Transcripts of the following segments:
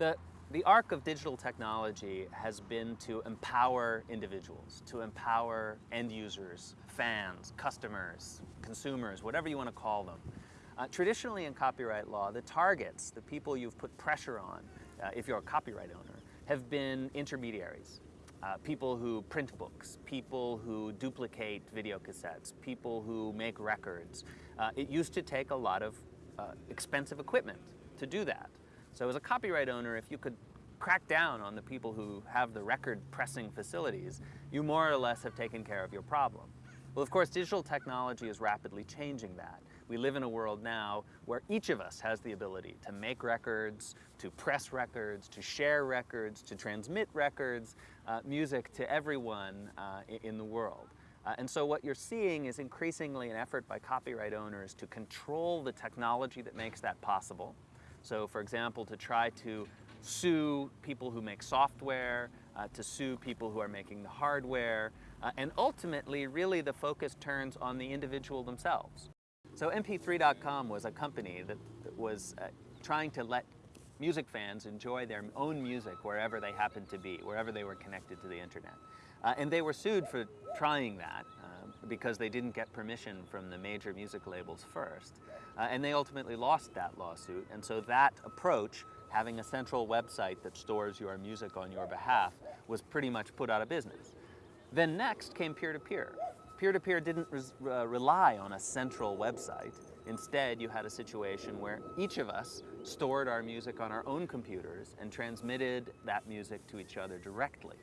The, the arc of digital technology has been to empower individuals, to empower end users, fans, customers, consumers, whatever you want to call them. Uh, traditionally in copyright law, the targets, the people you've put pressure on, uh, if you're a copyright owner, have been intermediaries. Uh, people who print books, people who duplicate video cassettes, people who make records. Uh, it used to take a lot of uh, expensive equipment to do that. So as a copyright owner, if you could crack down on the people who have the record pressing facilities, you more or less have taken care of your problem. Well, of course, digital technology is rapidly changing that. We live in a world now where each of us has the ability to make records, to press records, to share records, to transmit records, uh, music to everyone uh, in the world. Uh, and so what you're seeing is increasingly an effort by copyright owners to control the technology that makes that possible. So for example, to try to sue people who make software, uh, to sue people who are making the hardware, uh, and ultimately really the focus turns on the individual themselves. So MP3.com was a company that, that was uh, trying to let music fans enjoy their own music wherever they happened to be, wherever they were connected to the internet. Uh, and they were sued for trying that because they didn't get permission from the major music labels first. Uh, and they ultimately lost that lawsuit. And so that approach, having a central website that stores your music on your behalf, was pretty much put out of business. Then next came peer-to-peer. Peer-to-peer didn't uh, rely on a central website. Instead, you had a situation where each of us stored our music on our own computers and transmitted that music to each other directly.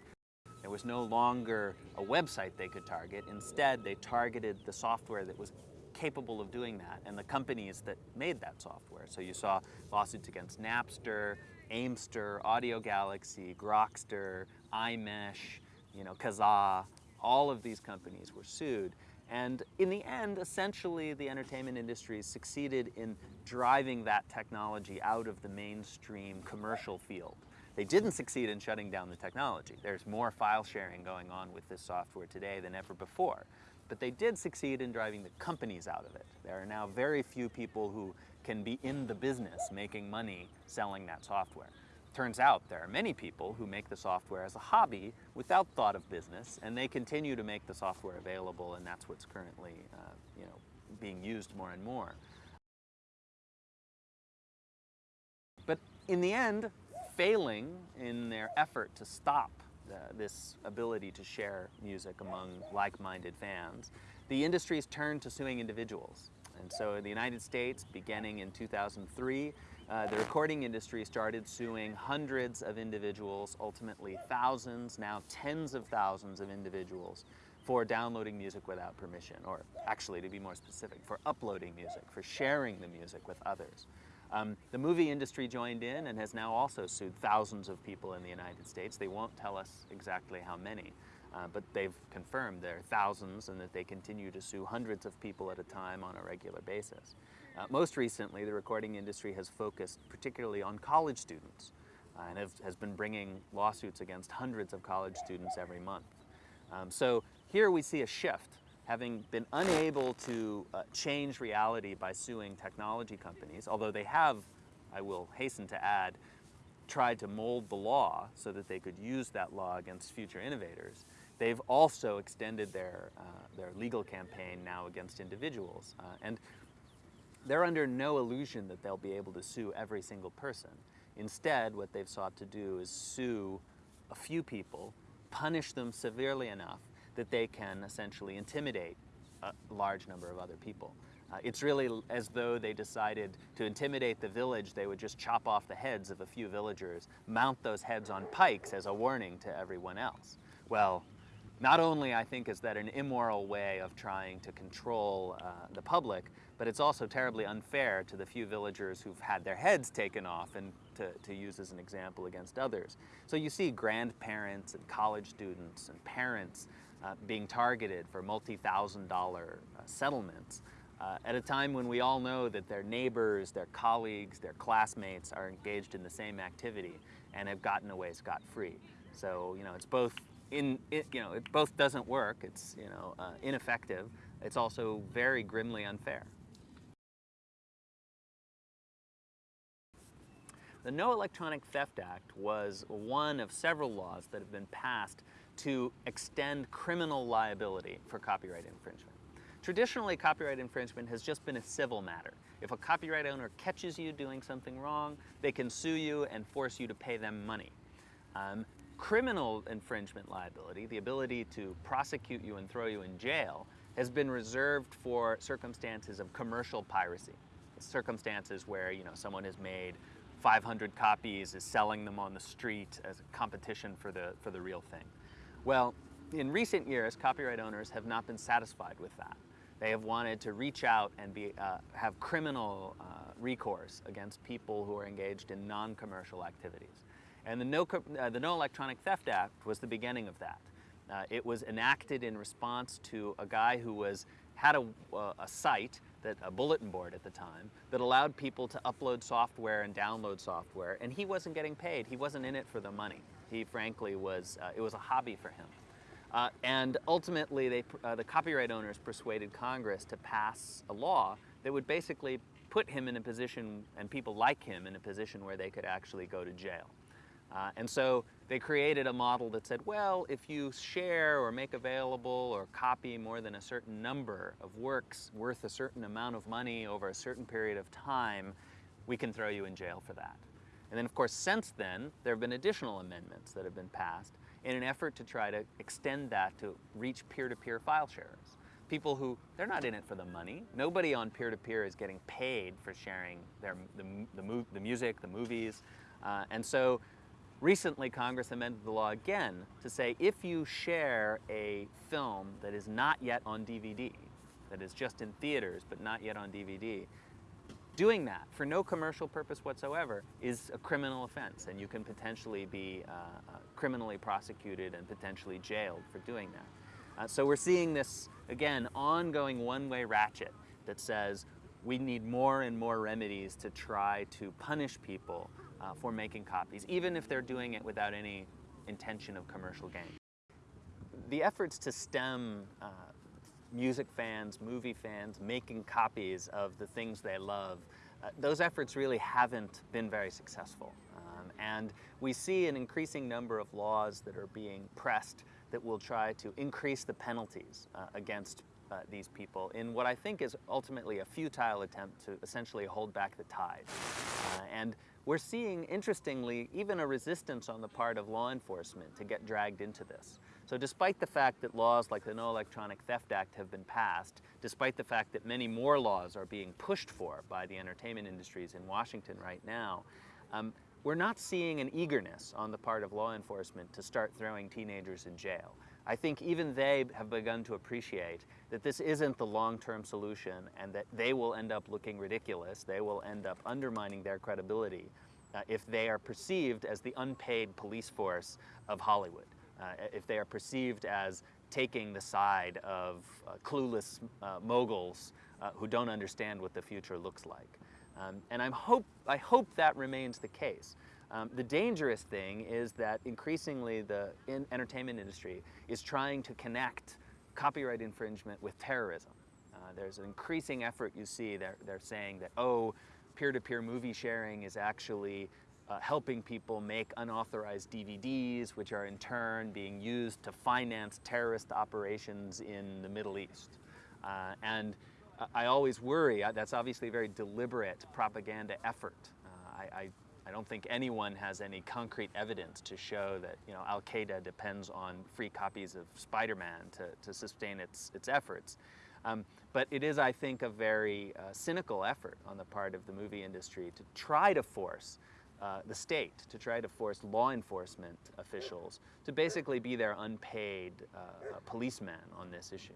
There was no longer a website they could target. Instead, they targeted the software that was capable of doing that and the companies that made that software. So you saw lawsuits against Napster, Aimster, Audiogalaxy, Grokster, iMesh, you know, Kazaa, all of these companies were sued. And in the end, essentially, the entertainment industry succeeded in driving that technology out of the mainstream commercial field. They didn't succeed in shutting down the technology. There's more file sharing going on with this software today than ever before. But they did succeed in driving the companies out of it. There are now very few people who can be in the business making money selling that software. Turns out there are many people who make the software as a hobby without thought of business, and they continue to make the software available, and that's what's currently uh, you know, being used more and more. But in the end, failing in their effort to stop this ability to share music among like-minded fans, the industry has turned to suing individuals. And so in the United States, beginning in 2003, uh, the recording industry started suing hundreds of individuals, ultimately thousands, now tens of thousands of individuals for downloading music without permission, or actually to be more specific, for uploading music, for sharing the music with others. Um, the movie industry joined in and has now also sued thousands of people in the United States. They won't tell us exactly how many, uh, but they've confirmed there are thousands and that they continue to sue hundreds of people at a time on a regular basis. Uh, most recently, the recording industry has focused particularly on college students uh, and have, has been bringing lawsuits against hundreds of college students every month. Um, so here we see a shift having been unable to uh, change reality by suing technology companies, although they have, I will hasten to add, tried to mold the law so that they could use that law against future innovators, they've also extended their, uh, their legal campaign now against individuals. Uh, and they're under no illusion that they'll be able to sue every single person. Instead, what they've sought to do is sue a few people, punish them severely enough that they can essentially intimidate a large number of other people. Uh, it's really as though they decided to intimidate the village, they would just chop off the heads of a few villagers, mount those heads on pikes as a warning to everyone else. Well, not only, I think, is that an immoral way of trying to control uh, the public, but it's also terribly unfair to the few villagers who've had their heads taken off and to, to use as an example against others. So you see grandparents and college students and parents uh, being targeted for multi-thousand dollar uh, settlements uh, at a time when we all know that their neighbors, their colleagues, their classmates are engaged in the same activity and have gotten away scot-free. So, you know, it's both in, it, you know, it both doesn't work, it's, you know, uh, ineffective, it's also very grimly unfair. The No Electronic Theft Act was one of several laws that have been passed to extend criminal liability for copyright infringement. Traditionally, copyright infringement has just been a civil matter. If a copyright owner catches you doing something wrong, they can sue you and force you to pay them money. Um, criminal infringement liability, the ability to prosecute you and throw you in jail, has been reserved for circumstances of commercial piracy. Circumstances where you know someone has made 500 copies, is selling them on the street as a competition for the, for the real thing. Well, in recent years, copyright owners have not been satisfied with that. They have wanted to reach out and be, uh, have criminal uh, recourse against people who are engaged in non-commercial activities. And the no, uh, the no Electronic Theft Act was the beginning of that. Uh, it was enacted in response to a guy who was, had a, uh, a site, that, a bulletin board at the time, that allowed people to upload software and download software, and he wasn't getting paid. He wasn't in it for the money. He frankly was, uh, it was a hobby for him. Uh, and ultimately, they, uh, the copyright owners persuaded Congress to pass a law that would basically put him in a position, and people like him, in a position where they could actually go to jail. Uh, and so they created a model that said, well, if you share or make available or copy more than a certain number of works worth a certain amount of money over a certain period of time, we can throw you in jail for that. And then, of course, since then, there have been additional amendments that have been passed in an effort to try to extend that to reach peer-to-peer -peer file sharers. People who, they're not in it for the money. Nobody on peer-to-peer -peer is getting paid for sharing their, the, the, the music, the movies. Uh, and so recently Congress amended the law again to say if you share a film that is not yet on DVD, that is just in theaters but not yet on DVD, Doing that for no commercial purpose whatsoever is a criminal offense and you can potentially be uh, uh, criminally prosecuted and potentially jailed for doing that. Uh, so we're seeing this, again, ongoing one-way ratchet that says we need more and more remedies to try to punish people uh, for making copies, even if they're doing it without any intention of commercial gain. The efforts to stem uh, music fans, movie fans, making copies of the things they love, uh, those efforts really haven't been very successful. Um, and we see an increasing number of laws that are being pressed that will try to increase the penalties uh, against uh, these people in what I think is ultimately a futile attempt to essentially hold back the tide. Uh, and we're seeing, interestingly, even a resistance on the part of law enforcement to get dragged into this. So despite the fact that laws like the No Electronic Theft Act have been passed, despite the fact that many more laws are being pushed for by the entertainment industries in Washington right now, um, we're not seeing an eagerness on the part of law enforcement to start throwing teenagers in jail. I think even they have begun to appreciate that this isn't the long-term solution and that they will end up looking ridiculous, they will end up undermining their credibility uh, if they are perceived as the unpaid police force of Hollywood if they are perceived as taking the side of uh, clueless uh, moguls uh, who don't understand what the future looks like. Um, and I'm hope, I hope that remains the case. Um, the dangerous thing is that increasingly the in entertainment industry is trying to connect copyright infringement with terrorism. Uh, there's an increasing effort you see, they're, they're saying that, oh, peer-to-peer -peer movie sharing is actually uh, helping people make unauthorized DVDs, which are in turn being used to finance terrorist operations in the Middle East. Uh, and I always worry, uh, that's obviously a very deliberate propaganda effort. Uh, I, I, I, don't think anyone has any concrete evidence to show that you know, Al-Qaeda depends on free copies of Spider-Man to, to sustain its, its efforts. Um, but it is, I think, a very uh, cynical effort on the part of the movie industry to try to force uh, the state to try to force law enforcement officials to basically be their unpaid uh, policemen on this issue.